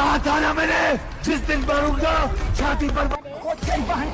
कहा था ना मैंने? जिस दिन मरूँगा छाती पर खुद से बहन